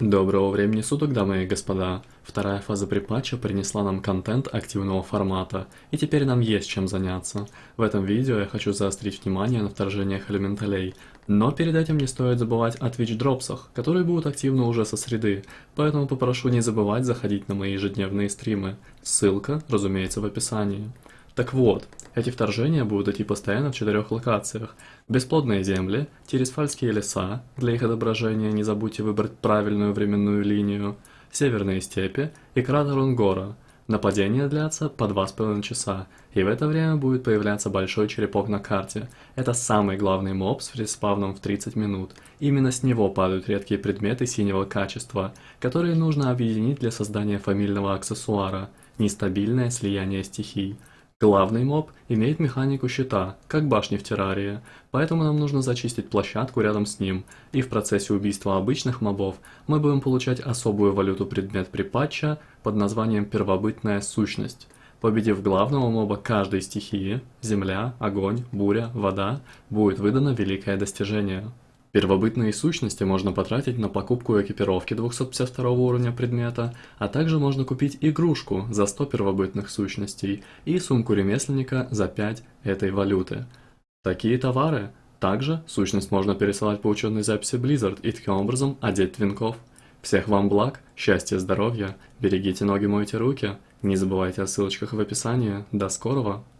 Доброго времени суток, дамы и господа. Вторая фаза припатча принесла нам контент активного формата, и теперь нам есть чем заняться. В этом видео я хочу заострить внимание на вторжениях элементалей, но перед этим не стоит забывать о Twitch-дропсах, которые будут активны уже со среды, поэтому попрошу не забывать заходить на мои ежедневные стримы. Ссылка, разумеется, в описании. Так вот, эти вторжения будут идти постоянно в четырех локациях. Бесплодные земли, Тирисфальские леса, для их отображения не забудьте выбрать правильную временную линию, северные степи и кратер Унгора. Нападения длятся по 2,5 часа, и в это время будет появляться большой черепок на карте. Это самый главный моб с респавном в 30 минут. Именно с него падают редкие предметы синего качества, которые нужно объединить для создания фамильного аксессуара – нестабильное слияние стихий. Главный моб имеет механику щита, как башни в террарии, поэтому нам нужно зачистить площадку рядом с ним, и в процессе убийства обычных мобов мы будем получать особую валюту предмет припатча под названием первобытная сущность. Победив главного моба каждой стихии – земля, огонь, буря, вода – будет выдано великое достижение. Первобытные сущности можно потратить на покупку экипировки 252 уровня предмета, а также можно купить игрушку за 100 первобытных сущностей и сумку ремесленника за 5 этой валюты. Такие товары также сущность можно пересылать по учетной записи Blizzard и таким образом одеть твинков. Всех вам благ, счастья, здоровья, берегите ноги, мойте руки, не забывайте о ссылочках в описании. До скорого!